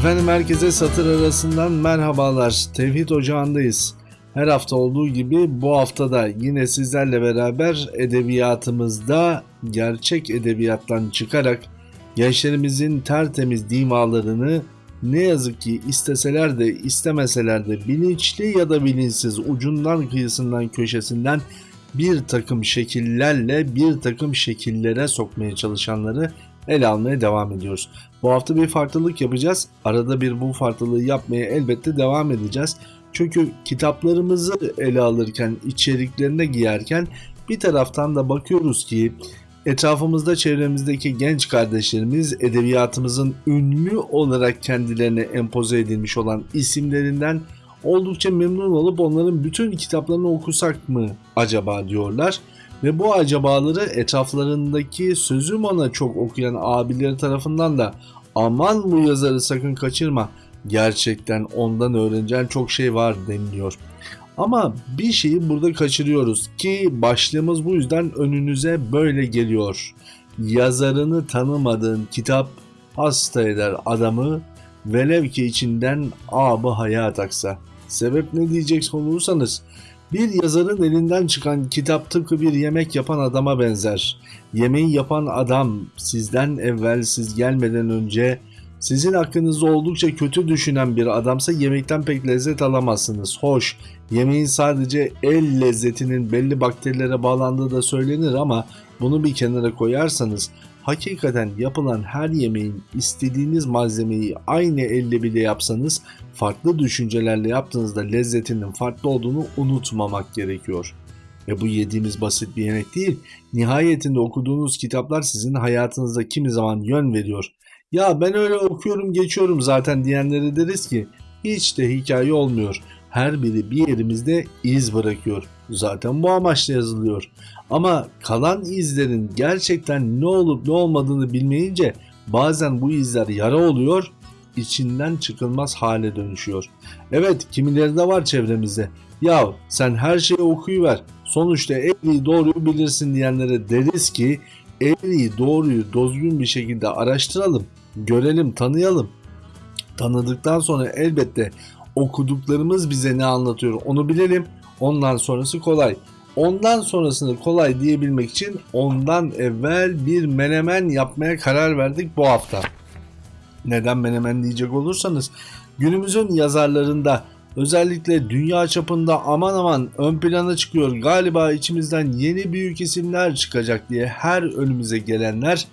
Efendim herkese satır arasından merhabalar. Tevhid Ocağı'ndayız. Her hafta olduğu gibi bu hafta da yine sizlerle beraber edebiyatımızda gerçek edebiyattan çıkarak gençlerimizin tertemiz dimalarını ne yazık ki isteseler de istemeseler de bilinçli ya da bilinçsiz ucundan kıyısından köşesinden bir takım şekillerle bir takım şekillere sokmaya çalışanları ele almaya devam ediyoruz. Bu hafta bir farklılık yapacağız. Arada bir bu farklılığı yapmaya elbette devam edeceğiz. Çünkü kitaplarımızı ele alırken, içeriklerine giyerken bir taraftan da bakıyoruz ki etrafımızda çevremizdeki genç kardeşlerimiz edebiyatımızın ünlü olarak kendilerine empoze edilmiş olan isimlerinden oldukça memnun olup onların bütün kitaplarını okusak mı acaba diyorlar. Ve bu acabaları etraflarındaki sözüm ona çok okuyan abileri tarafından da aman bu yazarı sakın kaçırma gerçekten ondan öğreneceğin çok şey var deniliyor. Ama bir şeyi burada kaçırıyoruz ki başlığımız bu yüzden önünüze böyle geliyor. Yazarını tanımadığın kitap hasta eder adamı velev ki içinden abı hayat aksa. Sebep ne diyecek olursanız bir yazarın elinden çıkan kitap tıpkı bir yemek yapan adama benzer. Yemeği yapan adam sizden evvel siz gelmeden önce sizin hakkınızda oldukça kötü düşünen bir adamsa yemekten pek lezzet alamazsınız. Hoş, yemeğin sadece el lezzetinin belli bakterilere bağlandığı da söylenir ama bunu bir kenara koyarsanız hakikaten yapılan her yemeğin istediğiniz malzemeyi aynı elle bile yapsanız farklı düşüncelerle yaptığınızda lezzetinin farklı olduğunu unutmamak gerekiyor. Ve bu yediğimiz basit bir yemek değil. Nihayetinde okuduğunuz kitaplar sizin hayatınızda kimi zaman yön veriyor. Ya ben öyle okuyorum geçiyorum zaten diyenlere deriz ki hiç de hikaye olmuyor. Her biri bir yerimizde iz bırakıyor. Zaten bu amaçla yazılıyor. Ama kalan izlerin gerçekten ne olup ne olmadığını bilmeyince bazen bu izler yara oluyor, içinden çıkılmaz hale dönüşüyor. Evet kimileri de var çevremizde. Ya sen her şeyi okuyuver. Sonuçta eğriyi doğruyu bilirsin diyenlere deriz ki eğriyi doğruyu düzgün bir şekilde araştıralım, görelim, tanıyalım. Tanıdıktan sonra elbette okuduklarımız bize ne anlatıyor onu bilelim. Ondan sonrası kolay. Ondan sonrasını kolay diyebilmek için ondan evvel bir menemen yapmaya karar verdik bu hafta. Neden menemen diyecek olursanız günümüzün yazarlarında özellikle dünya çapında aman aman ön plana çıkıyor galiba içimizden yeni büyük isimler çıkacak diye her önümüze gelenler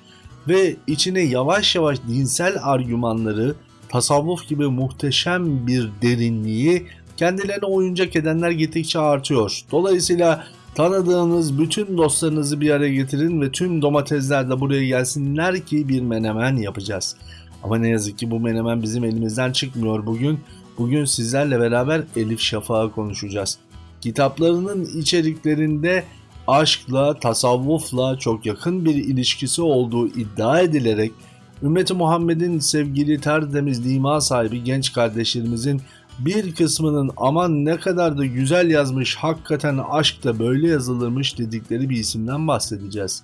ve içine yavaş yavaş dinsel argümanları tasavvuf gibi muhteşem bir derinliği kendilerine oyuncak edenler gittikçe artıyor. Dolayısıyla tanıdığınız bütün dostlarınızı bir araya getirin ve tüm domatesler de buraya gelsinler ki bir menemen yapacağız. Ama ne yazık ki bu menemen bizim elimizden çıkmıyor bugün. Bugün sizlerle beraber Elif Şafak'ı konuşacağız. Kitaplarının içeriklerinde aşkla, tasavvufla çok yakın bir ilişkisi olduğu iddia edilerek Ümmeti Muhammed'in sevgili tertemiz dima sahibi genç kardeşlerimizin bir kısmının aman ne kadar da güzel yazmış hakikaten aşk da böyle yazılırmış dedikleri bir isimden bahsedeceğiz.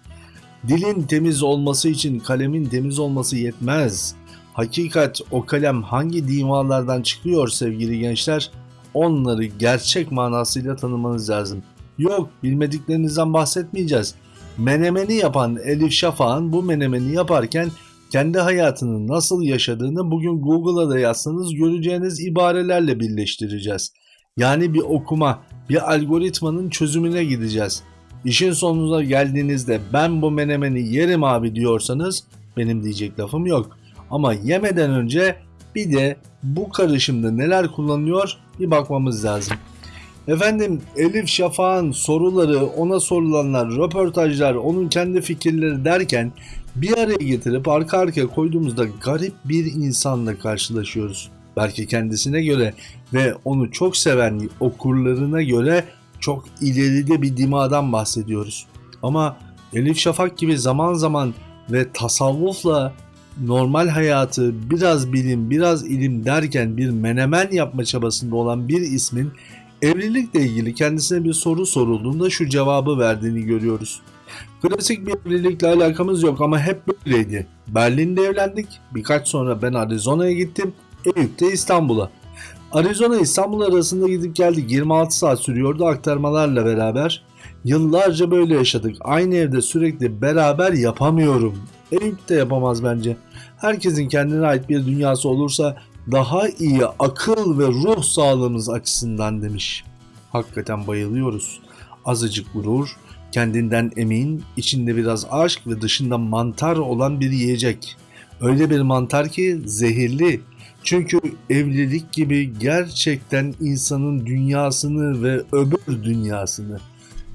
Dilin temiz olması için kalemin temiz olması yetmez. Hakikat o kalem hangi dimalardan çıkıyor sevgili gençler? Onları gerçek manasıyla tanımanız lazım. Yok bilmediklerinizden bahsetmeyeceğiz. Menemeni yapan Elif Şafak'ın bu menemeni yaparken kendi hayatını nasıl yaşadığını bugün Google'a da yazsanız göreceğiniz ibarelerle birleştireceğiz. Yani bir okuma, bir algoritmanın çözümüne gideceğiz. İşin sonuna geldiğinizde ben bu menemeni yerim abi diyorsanız benim diyecek lafım yok. Ama yemeden önce bir de bu karışımda neler kullanıyor bir bakmamız lazım. Efendim Elif Şafak'ın soruları, ona sorulanlar, röportajlar, onun kendi fikirleri derken bir araya getirip arka arkaya koyduğumuzda garip bir insanla karşılaşıyoruz. Belki kendisine göre ve onu çok seven okurlarına göre çok ileride bir dimadan bahsediyoruz. Ama Elif Şafak gibi zaman zaman ve tasavvufla normal hayatı biraz bilim biraz ilim derken bir menemen yapma çabasında olan bir ismin evlilikle ilgili kendisine bir soru sorulduğunda şu cevabı verdiğini görüyoruz. Klasik bir evlilikle alakamız yok ama hep böyleydi. Berlin'de evlendik. Birkaç sonra ben Arizona'ya gittim. Eyüp'te İstanbul'a. Arizona İstanbul arasında gidip geldik 26 saat sürüyordu aktarmalarla beraber. Yıllarca böyle yaşadık. Aynı evde sürekli beraber yapamıyorum. Eyüp de yapamaz bence. Herkesin kendine ait bir dünyası olursa daha iyi akıl ve ruh sağlığımız açısından demiş. Hakikaten bayılıyoruz. Azıcık gurur, kendinden emin, içinde biraz aşk ve dışında mantar olan bir yiyecek. Öyle bir mantar ki zehirli. Çünkü evlilik gibi gerçekten insanın dünyasını ve öbür dünyasını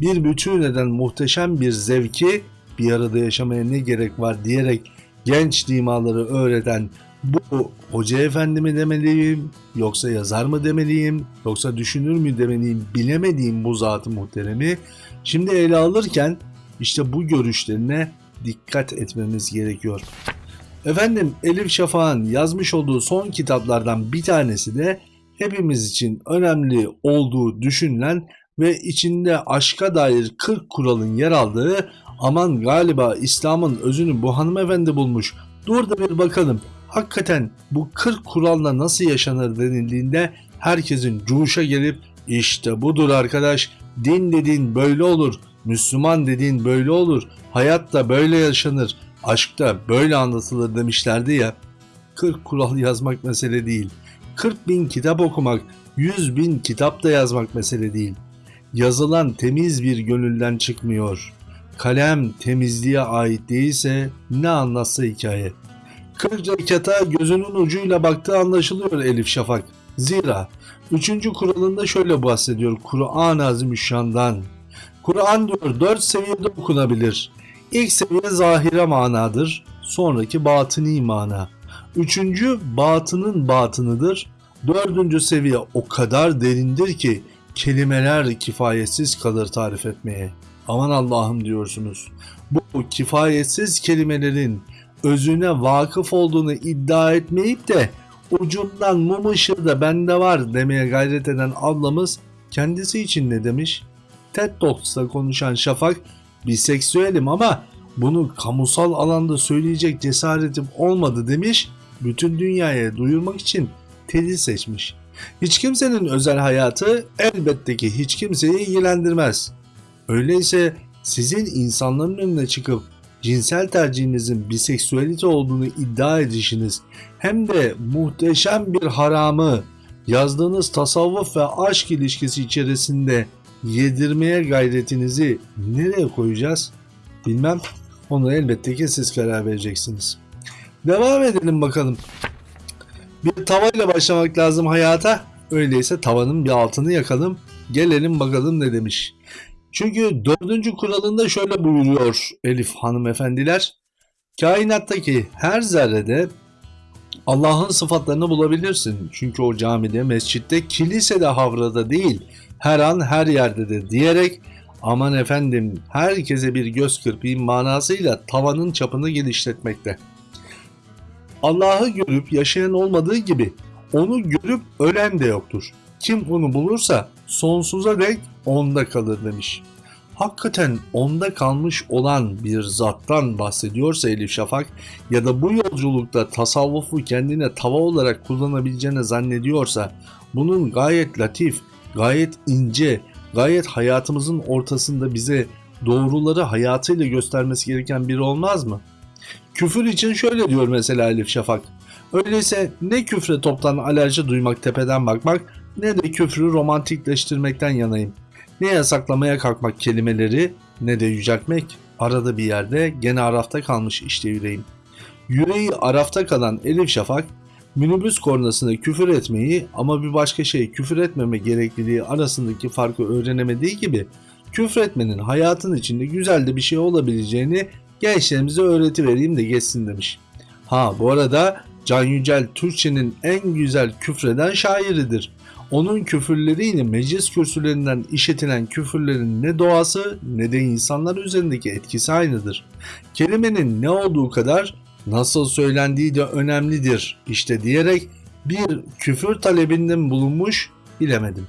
bir bütün eden muhteşem bir zevki bir arada yaşamaya ne gerek var diyerek genç dimaları öğreten bu hoca efendi mi demeliyim yoksa yazar mı demeliyim yoksa düşünür mü demeliyim bilemediğim bu zatı muhteremi şimdi ele alırken işte bu görüşlerine dikkat etmemiz gerekiyor. Efendim Elif Şafak'ın yazmış olduğu son kitaplardan bir tanesi de hepimiz için önemli olduğu düşünülen ve içinde aşka dair 40 kuralın yer aldığı aman galiba İslam'ın özünü bu hanımefendi bulmuş dur da bir bakalım hakikaten bu 40 kuralla nasıl yaşanır denildiğinde herkesin cuşa gelip işte budur arkadaş din dediğin böyle olur Müslüman dediğin böyle olur hayat da böyle yaşanır aşk da böyle anlatılır demişlerdi ya 40 kural yazmak mesele değil 40 bin kitap okumak 100 bin kitap da yazmak mesele değil yazılan temiz bir gönülden çıkmıyor. Kalem temizliğe ait değilse ne anlatsa hikaye. 40 rekata gözünün ucuyla baktığı anlaşılıyor Elif Şafak. Zira 3. kuralında şöyle bahsediyor Kur'an-ı Azimüşşan'dan. Kur'an diyor 4 seviyede okunabilir. İlk seviye zahire manadır, sonraki batıni mana. Üçüncü batının batınıdır. Dördüncü seviye o kadar derindir ki kelimeler kifayetsiz kalır tarif etmeye. Aman Allah'ım diyorsunuz. Bu kifayetsiz kelimelerin özüne vakıf olduğunu iddia etmeyip de ucundan mum ışığı da bende var demeye gayret eden ablamız kendisi için ne demiş? TED Talks'ta konuşan Şafak biseksüelim ama bunu kamusal alanda söyleyecek cesaretim olmadı demiş. Bütün dünyaya duyurmak için TED'i seçmiş. Hiç kimsenin özel hayatı elbette ki hiç kimseyi ilgilendirmez. Öyleyse sizin insanların önüne çıkıp cinsel tercihinizin biseksüelite olduğunu iddia edişiniz hem de muhteşem bir haramı yazdığınız tasavvuf ve aşk ilişkisi içerisinde yedirmeye gayretinizi nereye koyacağız? Bilmem. Onu elbette ki siz karar vereceksiniz. Devam edelim bakalım. Bir tavayla başlamak lazım hayata. Öyleyse tavanın bir altını yakalım. Gelelim bakalım ne demiş. Çünkü dördüncü kuralında şöyle buyuruyor Elif hanımefendiler. Kainattaki her zerrede Allah'ın sıfatlarını bulabilirsin. Çünkü o camide, mescitte, kilisede, havrada değil, her an her yerdedir diyerek aman efendim herkese bir göz kırpayım manasıyla tavanın çapını genişletmekte. Allah'ı görüp yaşayan olmadığı gibi onu görüp ölen de yoktur. Kim onu bulursa sonsuza dek onda kalır demiş. Hakikaten onda kalmış olan bir zattan bahsediyorsa Elif Şafak ya da bu yolculukta tasavvufu kendine tava olarak kullanabileceğini zannediyorsa bunun gayet latif, gayet ince, gayet hayatımızın ortasında bize doğruları hayatıyla göstermesi gereken biri olmaz mı? Küfür için şöyle diyor mesela Elif Şafak. Öyleyse ne küfre toptan alerji duymak tepeden bakmak ne de küfrü romantikleştirmekten yanayım. Ne yasaklamaya kalkmak kelimeleri ne de yüceltmek. Arada bir yerde gene arafta kalmış işte yüreğim. Yüreği arafta kalan Elif Şafak minibüs kornasına küfür etmeyi ama bir başka şey küfür etmeme gerekliliği arasındaki farkı öğrenemediği gibi küfür etmenin hayatın içinde güzel de bir şey olabileceğini gençlerimize öğreti vereyim de geçsin demiş. Ha bu arada Can Yücel Türkçenin en güzel küfreden şairidir. Onun küfürleriyle meclis kürsülerinden işitilen küfürlerin ne doğası ne de insanlar üzerindeki etkisi aynıdır. Kelimenin ne olduğu kadar nasıl söylendiği de önemlidir işte diyerek bir küfür talebinde bulunmuş bilemedim.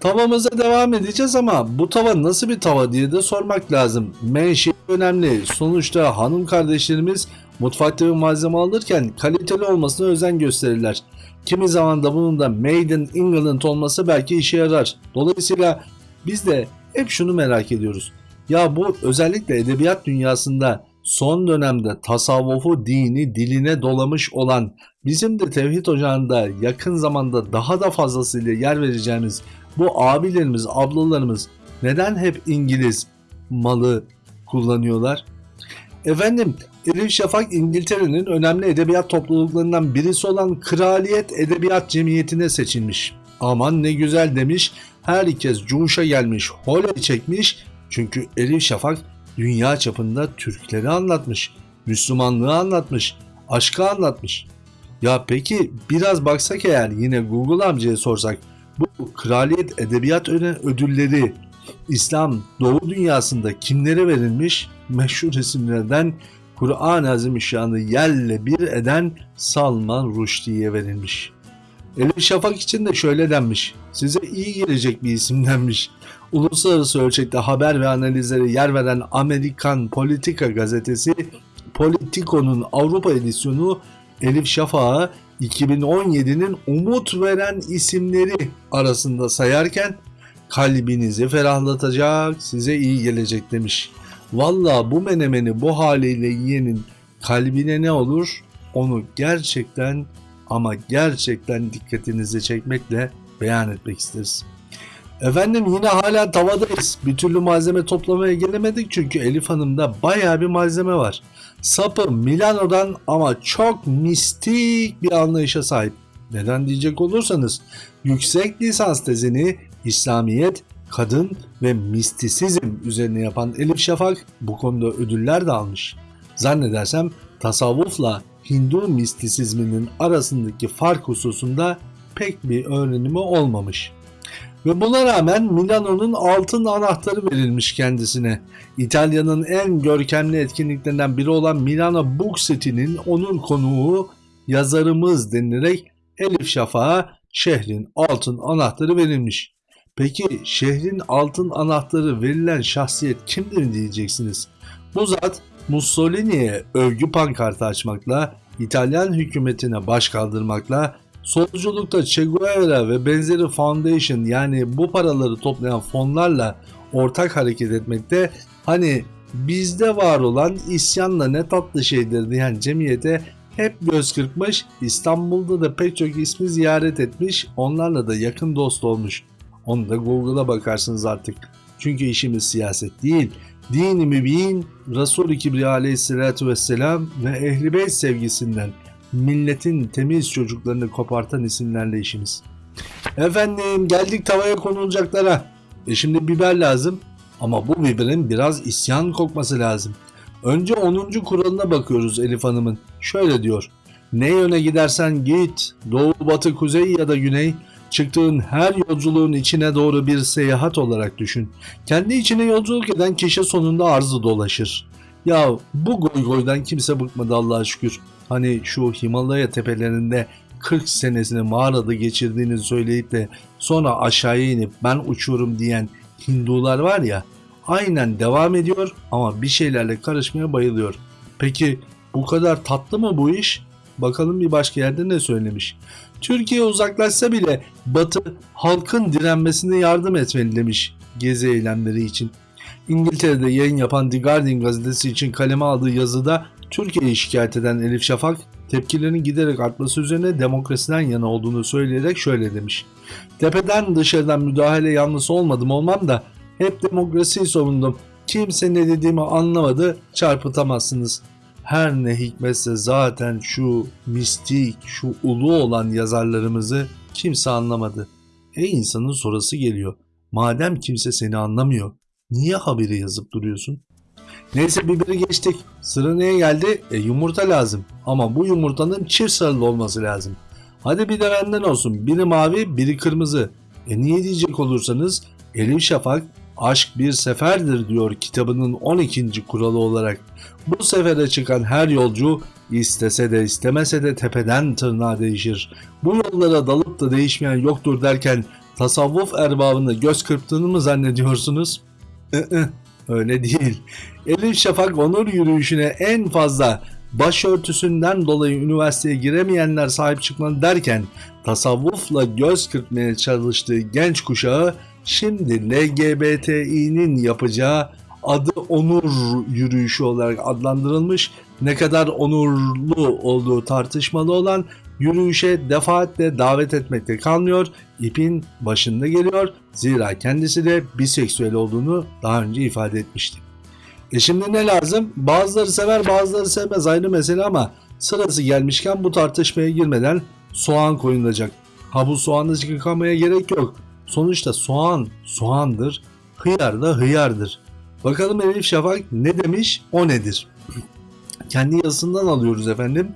Tavamıza devam edeceğiz ama bu tava nasıl bir tava diye de sormak lazım. Menşe önemli. Sonuçta hanım kardeşlerimiz Mutfakta bir malzeme alırken kaliteli olmasına özen gösterirler. Kimi zaman da bunun da Made in England olması belki işe yarar. Dolayısıyla biz de hep şunu merak ediyoruz. Ya bu özellikle edebiyat dünyasında son dönemde tasavvufu dini diline dolamış olan bizim de Tevhid Ocağı'nda yakın zamanda daha da fazlasıyla yer vereceğimiz bu abilerimiz, ablalarımız neden hep İngiliz malı kullanıyorlar? Efendim Elif Şafak İngiltere'nin önemli edebiyat topluluklarından birisi olan Kraliyet Edebiyat Cemiyeti'ne seçilmiş. Aman ne güzel demiş, herkes cuşa gelmiş, holey çekmiş çünkü Elif Şafak dünya çapında Türkleri anlatmış, Müslümanlığı anlatmış, aşkı anlatmış. Ya peki biraz baksak eğer yine Google amcaya sorsak bu Kraliyet Edebiyat Ödülleri İslam Doğu dünyasında kimlere verilmiş? Meşhur isimlerden Kur'an-ı Azimüşşan'ı yerle bir eden Salman Rushdie'ye verilmiş. Elif Şafak için de şöyle denmiş. Size iyi gelecek bir isim denmiş. Uluslararası ölçekte haber ve analizlere yer veren Amerikan Politika gazetesi Politico'nun Avrupa edisyonu Elif Şafak'ı 2017'nin umut veren isimleri arasında sayarken kalbinizi ferahlatacak, size iyi gelecek demiş. Valla bu menemeni bu haliyle yiyenin kalbine ne olur? Onu gerçekten ama gerçekten dikkatinizi çekmekle beyan etmek isteriz. Efendim yine hala tavadayız. Bir türlü malzeme toplamaya gelemedik çünkü Elif Hanım'da baya bir malzeme var. Sapı Milano'dan ama çok mistik bir anlayışa sahip. Neden diyecek olursanız yüksek lisans tezini İslamiyet, kadın ve mistisizm üzerine yapan Elif Şafak bu konuda ödüller de almış. Zannedersem tasavvufla Hindu mistisizminin arasındaki fark hususunda pek bir öğrenimi olmamış. Ve buna rağmen Milano'nun altın anahtarı verilmiş kendisine. İtalya'nın en görkemli etkinliklerinden biri olan Milano Book City'nin onur konuğu yazarımız denilerek Elif Şafak'a şehrin altın anahtarı verilmiş. Peki şehrin altın anahtarı verilen şahsiyet kimdir diyeceksiniz. Bu zat Mussolini'ye övgü pankartı açmakla, İtalyan hükümetine baş kaldırmakla, solculukta Che Guevara ve benzeri foundation yani bu paraları toplayan fonlarla ortak hareket etmekte hani bizde var olan isyanla ne tatlı şeydir diyen cemiyete hep göz kırpmış, İstanbul'da da pek çok ismi ziyaret etmiş, onlarla da yakın dost olmuş. Onu da Google'a bakarsınız artık. Çünkü işimiz siyaset değil. Dini mübin Resul-i Kibriya aleyhissalatü vesselam ve ehli beyt sevgisinden milletin temiz çocuklarını kopartan isimlerle işimiz. Efendim geldik tavaya konulacaklara. E şimdi biber lazım ama bu biberin biraz isyan kokması lazım. Önce 10. kuralına bakıyoruz Elif Hanım'ın. Şöyle diyor. Ne yöne gidersen git, doğu, batı, kuzey ya da güney, çıktığın her yolculuğun içine doğru bir seyahat olarak düşün. Kendi içine yolculuk eden kişi sonunda arzı dolaşır. Ya bu goy goydan kimse bıkmadı Allah'a şükür. Hani şu Himalaya tepelerinde 40 senesini mağarada geçirdiğini söyleyip de sonra aşağıya inip ben uçuyorum diyen Hindular var ya aynen devam ediyor ama bir şeylerle karışmaya bayılıyor. Peki bu kadar tatlı mı bu iş? Bakalım bir başka yerde ne söylemiş. Türkiye uzaklaşsa bile Batı halkın direnmesine yardım etmeli demiş gezi eylemleri için. İngiltere'de yayın yapan The Guardian gazetesi için kaleme aldığı yazıda Türkiye'yi şikayet eden Elif Şafak tepkilerinin giderek artması üzerine demokrasiden yana olduğunu söyleyerek şöyle demiş. Tepeden dışarıdan müdahale yanlısı olmadım olmam da hep demokrasiyi savundum. Kimse ne dediğimi anlamadı çarpıtamazsınız. Her ne hikmetse zaten şu mistik, şu ulu olan yazarlarımızı kimse anlamadı. E insanın sorası geliyor. Madem kimse seni anlamıyor, niye haberi yazıp duruyorsun? Neyse biberi geçtik. Sıra neye geldi? E yumurta lazım. Ama bu yumurtanın çift sarılı olması lazım. Hadi bir de benden olsun. Biri mavi, biri kırmızı. E niye diyecek olursanız Elif Şafak aşk bir seferdir diyor kitabının 12. kuralı olarak. Bu sefere çıkan her yolcu istese de istemese de tepeden tırnağa değişir. Bu yollara dalıp da değişmeyen yoktur derken tasavvuf erbabını göz kırptığını mı zannediyorsunuz? Öyle değil. Elif Şafak onur yürüyüşüne en fazla başörtüsünden dolayı üniversiteye giremeyenler sahip çıkmalı derken tasavvufla göz kırpmaya çalıştığı genç kuşağı şimdi LGBTİ'nin yapacağı adı onur yürüyüşü olarak adlandırılmış ne kadar onurlu olduğu tartışmalı olan yürüyüşe defaatle davet etmekte kalmıyor, ipin başında geliyor. Zira kendisi de biseksüel olduğunu daha önce ifade etmişti. E şimdi ne lazım? Bazıları sever bazıları sevmez ayrı mesele ama sırası gelmişken bu tartışmaya girmeden soğan koyulacak. Ha bu soğanı yıkamaya gerek yok. Sonuçta soğan soğandır, hıyar da hıyardır. Bakalım Elif Şafak ne demiş, o nedir? Kendi yazısından alıyoruz efendim.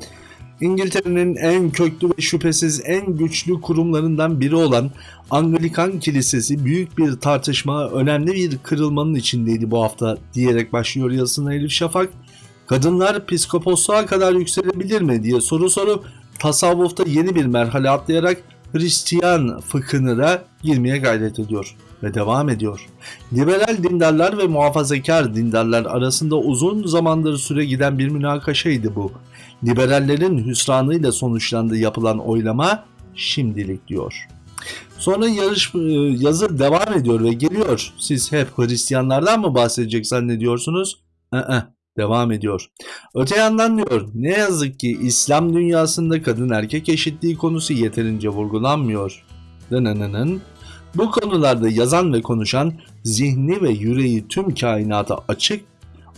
İngiltere'nin en köklü ve şüphesiz en güçlü kurumlarından biri olan Anglikan Kilisesi büyük bir tartışma, önemli bir kırılmanın içindeydi bu hafta diyerek başlıyor yazısına Elif Şafak. Kadınlar psikoposluğa kadar yükselebilir mi diye soru sorup tasavvufta yeni bir merhale atlayarak Hristiyan fıkhını da girmeye gayret ediyor ve devam ediyor. Liberal dindarlar ve muhafazakar dindarlar arasında uzun zamandır süre giden bir münakaşaydı bu. Liberallerin hüsranıyla sonuçlandığı yapılan oylama şimdilik diyor. Sonra yarış e, yazı devam ediyor ve geliyor. Siz hep Hristiyanlardan mı bahsedecek zannediyorsunuz? Ee, devam ediyor. Öte yandan diyor ne yazık ki İslam dünyasında kadın erkek eşitliği konusu yeterince vurgulanmıyor. Dınınının bu konularda yazan ve konuşan zihni ve yüreği tüm kainata açık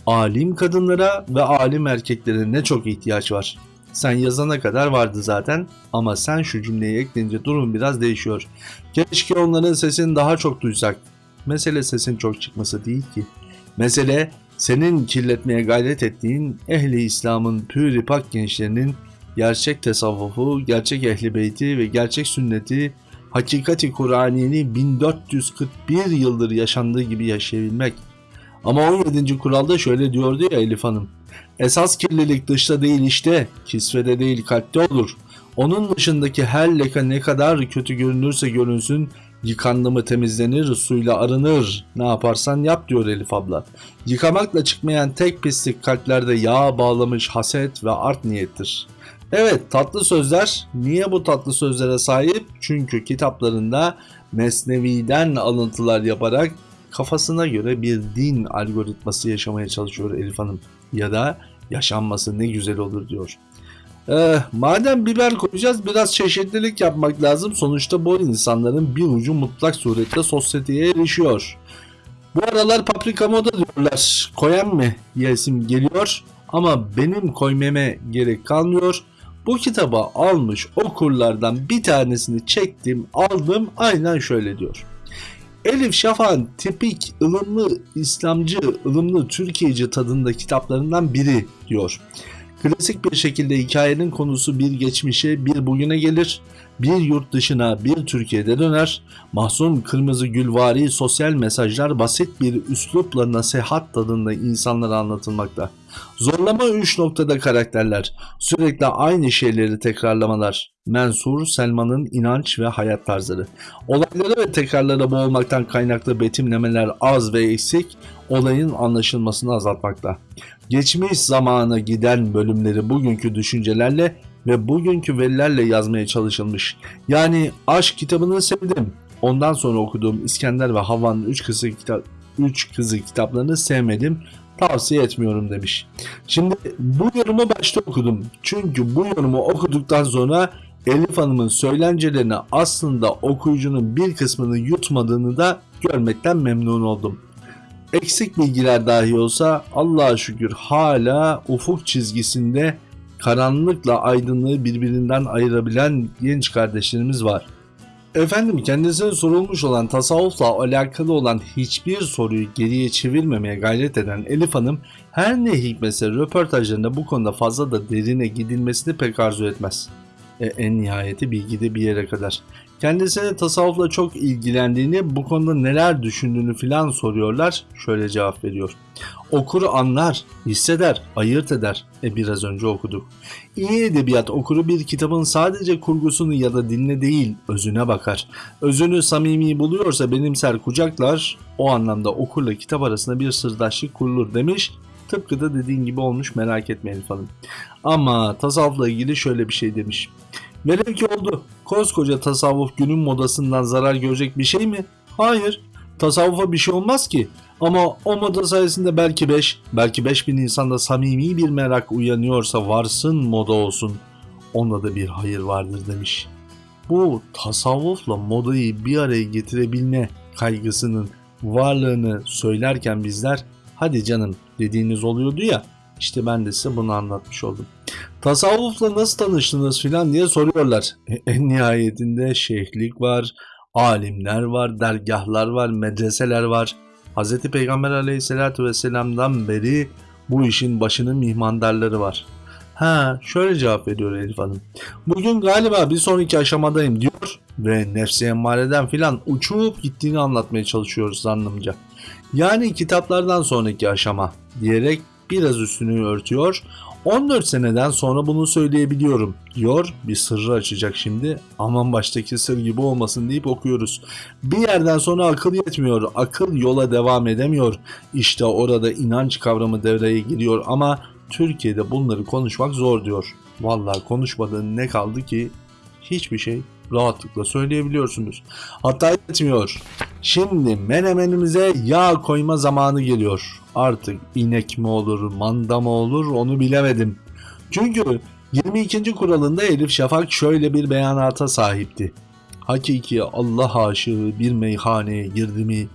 alim kadınlara ve alim erkeklere ne çok ihtiyaç var. Sen yazana kadar vardı zaten ama sen şu cümleyi ekleyince durum biraz değişiyor. Keşke onların sesini daha çok duysak. Mesele sesin çok çıkması değil ki. Mesele senin kirletmeye gayret ettiğin ehli İslam'ın pür pak gençlerinin gerçek tasavvufu, gerçek ehli beyti ve gerçek sünneti, hakikati Kur'aniyeni 1441 yıldır yaşandığı gibi yaşayabilmek. Ama 17. kuralda şöyle diyordu ya Elif Hanım. Esas kirlilik dışta değil işte, kisvede değil kalpte olur. Onun dışındaki her leka ne kadar kötü görünürse görünsün, yıkandı mı temizlenir, suyla arınır. Ne yaparsan yap diyor Elif abla. Yıkamakla çıkmayan tek pislik kalplerde yağ bağlamış haset ve art niyettir. Evet tatlı sözler. Niye bu tatlı sözlere sahip? Çünkü kitaplarında Mesnevi'den alıntılar yaparak kafasına göre bir din algoritması yaşamaya çalışıyor Elif Hanım. Ya da yaşanması ne güzel olur diyor. Ee, madem biber koyacağız biraz çeşitlilik yapmak lazım. Sonuçta bu insanların bir ucu mutlak surette sosyeteye erişiyor. Bu aralar paprika moda diyorlar. Koyan mı yesim geliyor ama benim koymeme gerek kalmıyor. Bu kitabı almış okurlardan bir tanesini çektim aldım aynen şöyle diyor. Elif Şafak'ın tipik ılımlı İslamcı, ılımlı Türkiye'ci tadında kitaplarından biri diyor. Klasik bir şekilde hikayenin konusu bir geçmişe, bir bugüne gelir, bir yurt dışına, bir Türkiye'de döner. Mahzun kırmızı gülvari sosyal mesajlar basit bir üslupla nasihat tadında insanlara anlatılmakta. Zorlama 3 noktada karakterler, sürekli aynı şeyleri tekrarlamalar. Mensur, Selman'ın inanç ve hayat tarzları. Olaylara ve tekrarlara boğulmaktan kaynaklı betimlemeler az ve eksik, olayın anlaşılmasını azaltmakta. Geçmiş zamana giden bölümleri bugünkü düşüncelerle ve bugünkü verilerle yazmaya çalışılmış. Yani aşk kitabını sevdim. Ondan sonra okuduğum İskender ve Havva'nın 3 kızı, kitap, 3 kızı kitaplarını sevmedim. Tavsiye etmiyorum demiş. Şimdi bu yorumu başta okudum. Çünkü bu yorumu okuduktan sonra Elif Hanım'ın söylencelerini aslında okuyucunun bir kısmını yutmadığını da görmekten memnun oldum. Eksik bilgiler dahi olsa Allah'a şükür hala ufuk çizgisinde karanlıkla aydınlığı birbirinden ayırabilen genç kardeşlerimiz var. Efendim kendisine sorulmuş olan tasavvufla alakalı olan hiçbir soruyu geriye çevirmemeye gayret eden Elif Hanım her ne hikmetse röportajlarında bu konuda fazla da derine gidilmesini pek arzu etmez. E, en nihayeti bilgide bir yere kadar. Kendisine tasavvufla çok ilgilendiğini, bu konuda neler düşündüğünü filan soruyorlar. Şöyle cevap veriyor. Okuru anlar, hisseder, ayırt eder. E biraz önce okuduk. İyi edebiyat okuru bir kitabın sadece kurgusunu ya da dinle değil, özüne bakar. Özünü samimi buluyorsa benimser kucaklar, o anlamda okurla kitap arasında bir sırdaşlık kurulur demiş Tıpkı da dediğin gibi olmuş merak etmeyin falan. Ama tasavvufla ilgili şöyle bir şey demiş. Velev ki oldu. Koskoca tasavvuf günün modasından zarar görecek bir şey mi? Hayır. Tasavvufa bir şey olmaz ki. Ama o moda sayesinde belki 5, belki 5000 insanda samimi bir merak uyanıyorsa varsın moda olsun. Onda da bir hayır vardır demiş. Bu tasavvufla modayı bir araya getirebilme kaygısının varlığını söylerken bizler hadi canım dediğiniz oluyordu ya işte ben de size bunu anlatmış oldum. Tasavvufla nasıl tanıştınız filan diye soruyorlar. E, en nihayetinde şeyhlik var, alimler var, dergahlar var, medreseler var. Hz. Peygamber aleyhissalatü vesselam'dan beri bu işin başının mihmandarları var. Ha şöyle cevap veriyor Elif Hanım. Bugün galiba bir sonraki aşamadayım diyor ve nefsi emmareden filan uçup gittiğini anlatmaya çalışıyoruz zannımca. Yani kitaplardan sonraki aşama diyerek biraz üstünü örtüyor. 14 seneden sonra bunu söyleyebiliyorum diyor. Bir sırrı açacak şimdi. Aman baştaki sır gibi olmasın deyip okuyoruz. Bir yerden sonra akıl yetmiyor. Akıl yola devam edemiyor. İşte orada inanç kavramı devreye giriyor ama Türkiye'de bunları konuşmak zor diyor. Vallahi konuşmadığın ne kaldı ki hiçbir şey rahatlıkla söyleyebiliyorsunuz. Hatta yetmiyor. Şimdi menemenimize yağ koyma zamanı geliyor. Artık inek mi olur, manda mı olur onu bilemedim. Çünkü 22. kuralında Elif Şafak şöyle bir beyanata sahipti. Hakiki Allah aşığı bir meyhaneye girdi mi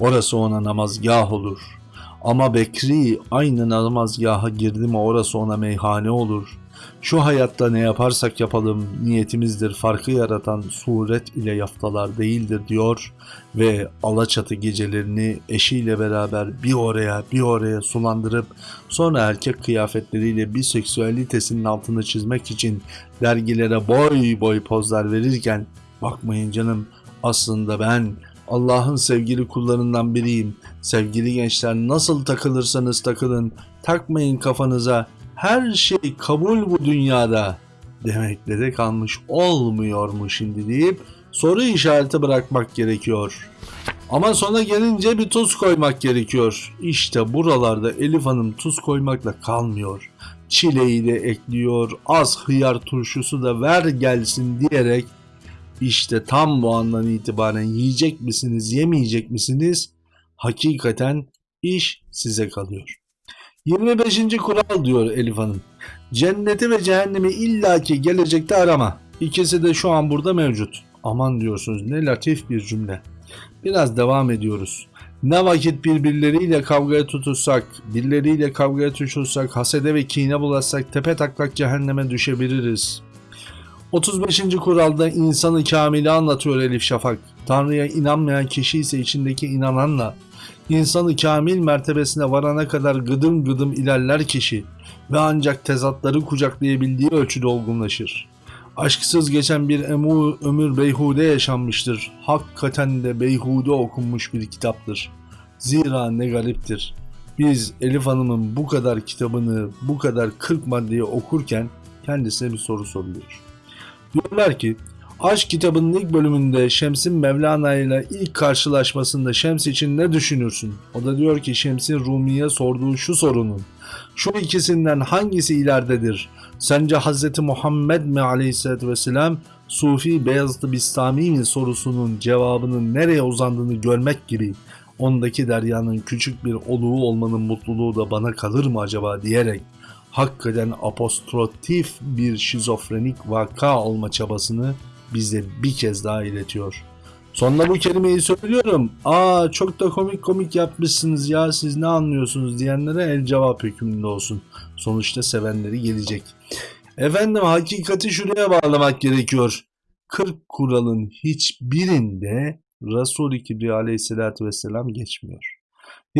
orası ona namazgah olur. Ama Bekri aynı namazgaha girdi mi orası ona meyhane olur. Şu hayatta ne yaparsak yapalım niyetimizdir farkı yaratan suret ile yaftalar değildir diyor ve Alaçatı gecelerini eşiyle beraber bir oraya bir oraya sulandırıp sonra erkek kıyafetleriyle bir seksüalitesinin altını çizmek için dergilere boy boy pozlar verirken bakmayın canım aslında ben Allah'ın sevgili kullarından biriyim. Sevgili gençler nasıl takılırsanız takılın takmayın kafanıza her şey kabul bu dünyada demekle de kalmış olmuyor mu şimdi deyip soru işareti bırakmak gerekiyor. Ama sona gelince bir tuz koymak gerekiyor. İşte buralarda Elif Hanım tuz koymakla kalmıyor. Çileği de ekliyor, az hıyar turşusu da ver gelsin diyerek işte tam bu andan itibaren yiyecek misiniz, yemeyecek misiniz? Hakikaten iş size kalıyor. 25. kural diyor Elif Hanım. Cenneti ve cehennemi illaki gelecekte arama. İkisi de şu an burada mevcut. Aman diyorsunuz ne latif bir cümle. Biraz devam ediyoruz. Ne vakit birbirleriyle kavgaya tutuşsak, birileriyle kavgaya tutuşsak, hasede ve kine bulaşsak tepe taklak cehenneme düşebiliriz. 35. kuralda insanı kamili anlatıyor Elif Şafak. Tanrı'ya inanmayan kişi ise içindeki inananla insanı kamil mertebesine varana kadar gıdım gıdım ilerler kişi ve ancak tezatları kucaklayabildiği ölçüde olgunlaşır. Aşksız geçen bir emu ömür beyhude yaşanmıştır. Hakikaten de beyhude okunmuş bir kitaptır. Zira ne gariptir. Biz Elif Hanım'ın bu kadar kitabını, bu kadar 40 maddeyi okurken kendisine bir soru soruyor. Diyorlar ki Aşk kitabının ilk bölümünde Şems'in Mevlana ile ilk karşılaşmasında Şems için ne düşünürsün? O da diyor ki Şems'in Rumi'ye sorduğu şu sorunun. Şu ikisinden hangisi ileridedir? Sence Hz. Muhammed mi aleyhissalatü vesselam Sufi Beyazıt Bistami mi sorusunun cevabının nereye uzandığını görmek gibi ondaki deryanın küçük bir oluğu olmanın mutluluğu da bana kalır mı acaba diyerek hakikaten apostrotif bir şizofrenik vaka olma çabasını bize bir kez daha iletiyor. Sonunda bu kelimeyi söylüyorum. Aa çok da komik komik yapmışsınız ya siz ne anlıyorsunuz diyenlere el cevap hükmünde olsun. Sonuçta sevenleri gelecek. Efendim hakikati şuraya bağlamak gerekiyor. 40 kuralın hiçbirinde Resul-i Kibriya aleyhissalatü vesselam geçmiyor.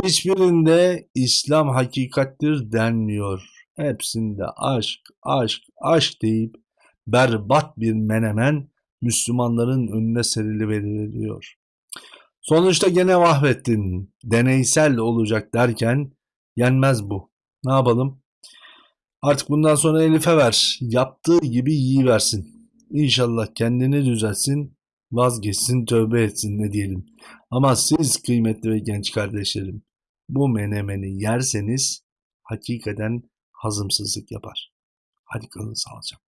Hiçbirinde İslam hakikattir denmiyor. Hepsinde aşk, aşk, aşk deyip berbat bir menemen Müslümanların önüne serili veriliyor. Sonuçta gene vahvettin, deneysel olacak derken yenmez bu. Ne yapalım? Artık bundan sonra Elif'e ver. Yaptığı gibi yiyiversin. İnşallah kendini düzeltsin, vazgeçsin, tövbe etsin ne diyelim. Ama siz kıymetli ve genç kardeşlerim, bu menemeni yerseniz hakikaten hazımsızlık yapar. Hadi kalın sağlıcakla.